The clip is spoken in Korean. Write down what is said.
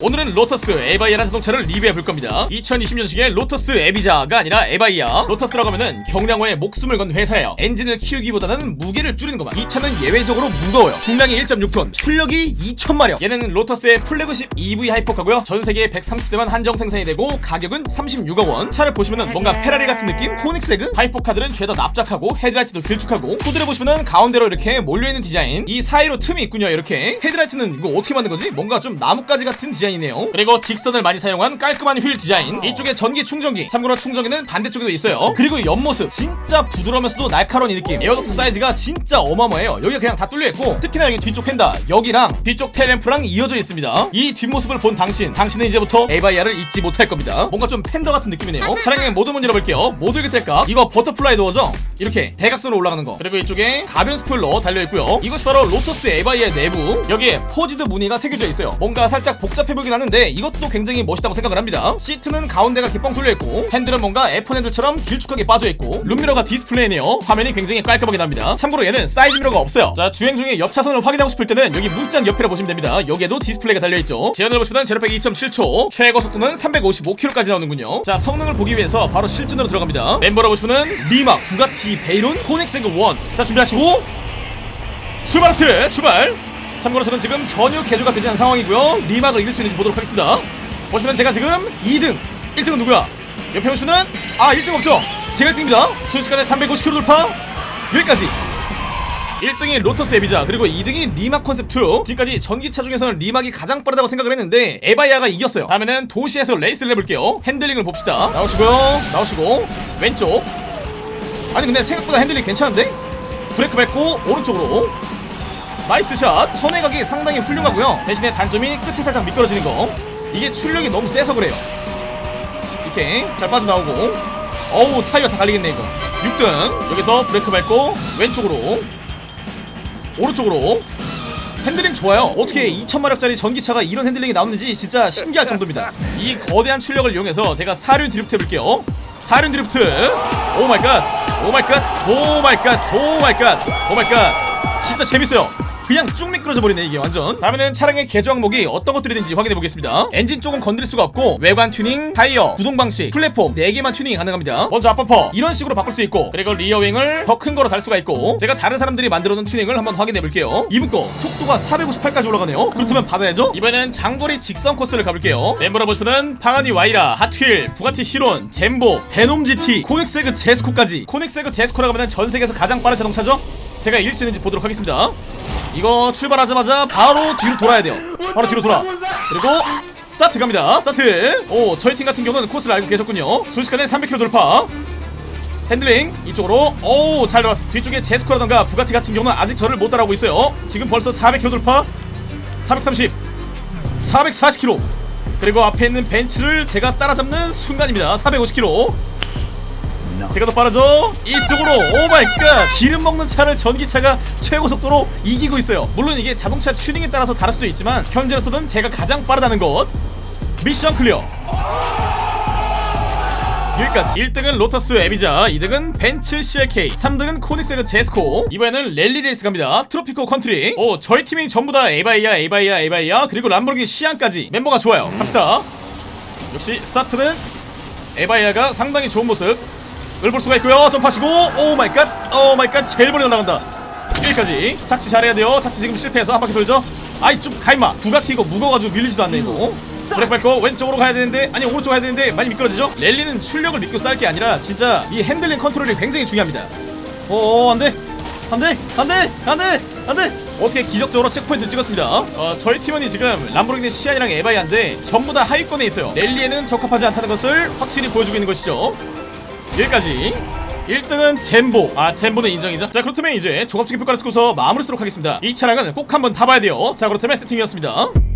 오늘은 로터스 에바이아라는 자동차를 리뷰해 볼 겁니다. 2020년식의 로터스 에비자가 아니라 에바이아. 로터스라고 하면은 경량화에 목숨을 건 회사예요. 엔진을 키우기보다는 무게를 줄이는 것만. 이 차는 예외적으로 무거워요. 중량이 1.6톤, 출력이 2,000마력. 얘는 로터스의 플래그십 EV 하이퍼카고요. 전 세계 130대만 한정 생산이 되고 가격은 36억 원. 차를 보시면은 뭔가 페라리 같은 느낌? 코닉세그? hypercar들은 죄다 납작하고 헤드라이트도 길쭉하고 후드를 보시면은 가운데로 이렇게 몰려있는 디자인. 이 사이로 틈이 있군요. 이렇게 헤드라이트는 이거 어떻게 만든 거지? 뭔가 좀 나뭇가지 같은 디자인 이네요. 그리고 직선을 많이 사용한 깔끔한 휠 디자인. 이쪽에 전기 충전기. 참고로 충전기는 반대쪽에도 있어요. 그리고 옆모습 진짜 부드러우면서도 날카로운 이 느낌. air duct 사이즈가 진짜 어마어마해요. 여기가 그냥 다 뚫려 있고 특히나 여기 뒤쪽 펜다 여기랑 뒤쪽 테일램프랑 이어져 있습니다. 이 뒷모습을 본 당신, 당신은 이제부터 에바이아를 잊지 못할 겁니다. 뭔가 좀 팬더 같은 느낌이네요. 차량의 모든 문짝 열어볼게요. 모드 일탈값 이거 butterfly door죠? 이렇게 대각선으로 올라가는 거. 그리고 이쪽에 가변 스포일러 달려 있고요. 이것이 바로 로터스 에바이아 내부. 여기에 포지드 무늬가 새겨져 있어요. 뭔가 살짝 복잡해 보이긴 하는데 이것도 굉장히 멋있다고 생각을 합니다. 시트는 가운데가 뻥 뚫려 있고 핸들은 뭔가 F1 핸들처럼 길쭉하게 빠져 있고 룸미러가 디스플레이네요. 화면이 굉장히 깔끔하게 납니다. 참고로 얘는 사이드 미러가 없어요. 자 주행 중에 옆 차선을 확인하고 싶을 때는 여기 문짝 옆에라 보시면 됩니다. 여기에도 디스플레이가 달려 있죠. 제원을 보시면 제로백 2.7초, 최고 속도는 355km까지 나오는군요. 자 성능을 보기 위해서 바로 실전으로 들어갑니다. 멤버를 보시면은 리막, 부가티, 베이론, 코닉세그 원. 자 준비하시고 출발 하트 출발. 참고로 저는 지금 전혀 개조가 되지 않은 상황이고요. 리막을 이길 수 있는지 보도록 하겠습니다. 보시면 제가 지금 2등, 1등은 누구야? 옆에 보시면은 아 1등 없죠? 제가 1등입니다. 순식간에 350km 돌파. 여기까지. 1등이 로터스 에비자 그리고 2등이 리막 컨셉 2 지금까지 전기차 중에서는 리막이 가장 빠르다고 생각을 했는데 에바이아가 이겼어요 다음에는 도시에서 레이스를 해볼게요 핸들링을 봅시다 나오시고요 나오시고 왼쪽 아니 근데 생각보다 핸들링 괜찮은데? 브레이크 밟고 오른쪽으로 nice shot. 선회각이 상당히 훌륭하고요. 대신에 단점이 끝이 살짝 미끄러지는 거. 이게 출력이 너무 세서 그래요. 이렇게 잘 빠져나오고. 어우 타이어 다 갈리겠네 이거. 6등. 여기서 브레이크 밟고 왼쪽으로. 오른쪽으로. 핸들링 좋아요. 어떻게 2000마력짜리 전기차가 이런 핸들링이 나오는지 진짜 신기할 정도입니다. 이 거대한 출력을 이용해서 제가 사륜 드리프트 해볼게요. 사륜 드리프트. 오마이갓. 오마이갓. 오마이갓. 오마이갓. 오마이갓. 진짜 재밌어요 그냥 쭉 미끄러져 버리네 이게 완전. 다음에는 차량의 개조 항목이 어떤 것들이 있는지 확인해 보겠습니다. 엔진 쪽은 건드릴 수가 없고 외관 튜닝, 타이어, 구동 방식, 플랫폼 4개만 튜닝이 가능합니다. 먼저 앞범퍼. 이런 식으로 바꿀 수 있고 그리고 rear wing을 더 큰 거로 달 수가 있고 제가 다른 사람들이 만들어 놓은 튜닝을 한번 확인해 볼게요. 이분 거 속도가 458까지 올라가네요. 그렇다면 받아야죠. 이번에는 장거리 직선 코스를 가볼게요. 멤버를 보시면은 파가니 와이라, 핫휠, 부가티 시론, 젠보, 베놈 GT, 코닉세그 제스코까지. 코닉세그 제스코라고 하면 전 세계에서 가장 빠른 자동차죠? 제가 이길 수 있는지 보도록 하겠습니다 이거 출발하자마자 바로 뒤로 돌아야 돼요. 바로 뒤로 돌아. 그리고 스타트 갑니다. 스타트. 오 저희 팀 같은 경우는 코스를 알고 계셨군요. 순식간에 300km 돌파. 핸들링 이쪽으로. 오 잘 들어왔어. 뒤쪽에 제스코라던가 부가티 같은 경우는 아직 저를 못 따라오고 있어요. 지금 벌써 400km 돌파. 430 440km 그리고 앞에 있는 벤츠를 제가 따라잡는 순간입니다. 450km 제가 더 빠르죠? 이쪽으로 oh my god! 기름 먹는 차를 전기차가 최고 속도로 이기고 있어요. 물론 이게 자동차 튜닝에 따라서 다를 수도 있지만 현재로서는 제가 가장 빠르다는 것. Mission clear. 여기까지. 1등은 로터스 에비자 2등은 벤츠 CLK 3등은 코닉세그 제스코. 이번에는 랠리 레이스 갑니다. 트로피코 컨트리. 오 저희 팀이 전부 다 에바이아 에바이아 에바이아 그리고 람보르기니 시안까지 멤버가 좋아요. 갑시다. 역시 스타트는 에바이아가 상당히 좋은 모습 을 볼 수가 있고요. 점프하시고 oh my god oh my god 제일 멀리 날아간다. 여기까지. 착지 잘해야 돼요. 착지 지금 실패해서 한 바퀴 돌죠. 아이 좀 가임마. 부가티 이거 무거워가지고 밀리지도 않네 이거. 브레이크 밟고 왼쪽으로 가야 되는데 아니 오른쪽 가야 되는데 많이 미끄러지죠? 랠리는 출력을 믿고 쏠 게 아니라 진짜 이 핸들링 컨트롤이 굉장히 중요합니다. 오 안돼. 안돼. 안돼. 안돼. 안돼. 어떻게 기적적으로 checkpoint를 찍었습니다. 어, 저희 팀원이 지금 람보르기니 시안이랑 에바이안데 전부 다 하위권에 있어요. 랠리에는 적합하지 않다는 것을 확실히 보여주고 있는 것이죠 여기까지. 1등은 젠보. 아 젠보는 인정이죠. 자 그렇다면 이제 종합적인 평가를 찍고서 마무리 쓰도록 하겠습니다. 이 차량은 꼭 한번 타봐야 돼요. 자 그렇다면 세팅이었습니다